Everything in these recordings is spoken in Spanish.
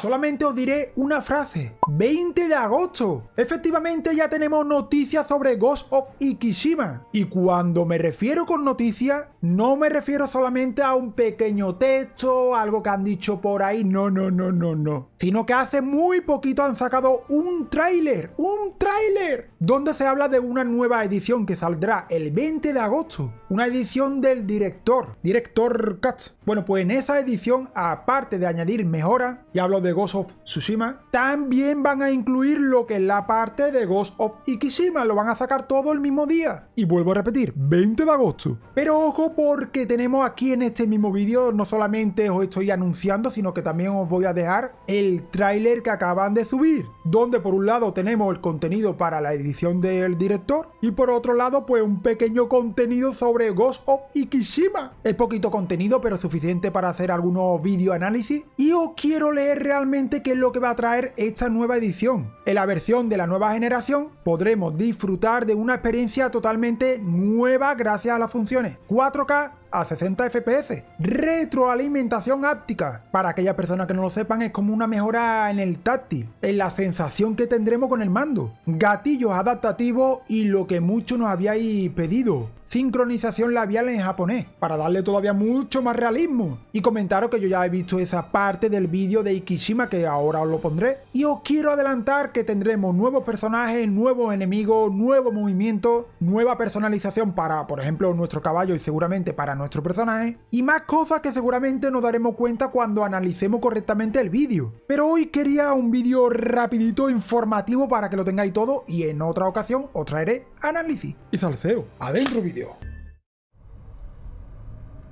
Solamente os diré una frase. 20 de agosto. Efectivamente ya tenemos noticias sobre Ghost of Ikishima. Y cuando me refiero con noticias, no me refiero solamente a un pequeño texto, algo que han dicho por ahí, no, no, no, no, no. Sino que hace muy poquito han sacado un tráiler, un tráiler, donde se habla de una nueva edición que saldrá el 20 de agosto. Una edición del director, director Katz. Bueno, pues en esa edición, aparte de añadir mejoras, y hablo de Ghost of Tsushima, también van a incluir lo que es la parte de Ghost of Ikishima, lo van a sacar todo el mismo día. Y vuelvo a repetir, 20 de agosto. Pero ojo porque tenemos aquí en este mismo vídeo, no solamente os estoy anunciando, sino que también os voy a dejar el tráiler que acaban de subir, donde por un lado tenemos el contenido para la edición del director, y por otro lado pues un pequeño contenido sobre Ghost of Ikishima. Es poquito contenido, pero suficiente para hacer algunos video análisis, y os quiero leer realmente qué es lo que va a traer esta nueva edición. En la versión de la nueva generación podremos disfrutar de una experiencia totalmente nueva gracias a las funciones 4K a 60 FPS. Retroalimentación áptica. Para aquellas personas que no lo sepan, es como una mejora en el táctil, en la sensación que tendremos con el mando. Gatillos adaptativos y lo que muchos nos habíais pedido. Sincronización labial en japonés, para darle todavía mucho más realismo. Y comentaros que yo ya he visto esa parte del vídeo de Ikishima que ahora os lo pondré. Y os quiero adelantar que tendremos nuevos personajes, nuevos enemigos, nuevo movimiento, nueva personalización para, por ejemplo, nuestro caballo y seguramente para nuestro personaje, y más cosas que seguramente nos daremos cuenta cuando analicemos correctamente el vídeo. Pero hoy quería un vídeo rapidito, informativo para que lo tengáis todo y en otra ocasión os traeré análisis y salseo. Adentro vídeo.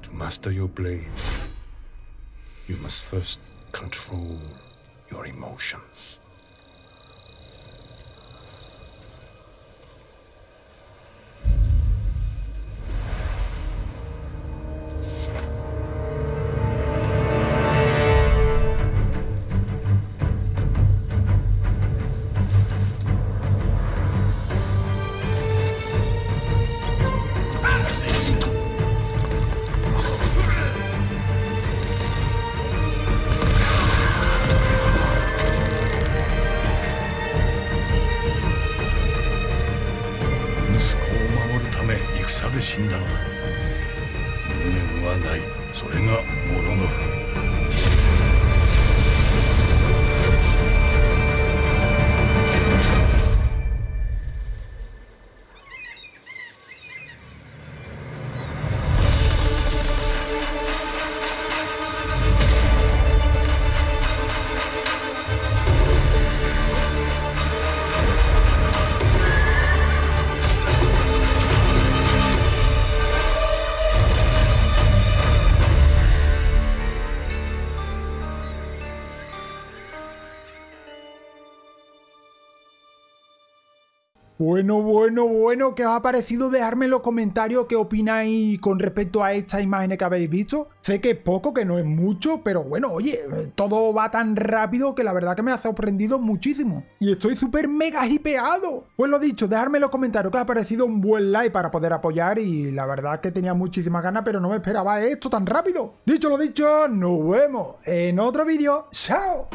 To master your blade, you must first control your emotions. 息子を守るため戦で死んだのだ。無念はない。それがモロノフ Bueno, bueno, bueno, ¿qué os ha parecido? Dejadme en los comentarios qué opináis con respecto a estas imágenes que habéis visto. Sé que es poco, que no es mucho, pero bueno, oye, todo va tan rápido que la verdad que me ha sorprendido muchísimo. Y estoy súper mega hipeado. Pues lo dicho, dejadme en los comentarios qué os ha parecido un buen like para poder apoyar y la verdad que tenía muchísimas ganas, pero no me esperaba esto tan rápido. Dicho lo dicho, nos vemos en otro vídeo. ¡Chao!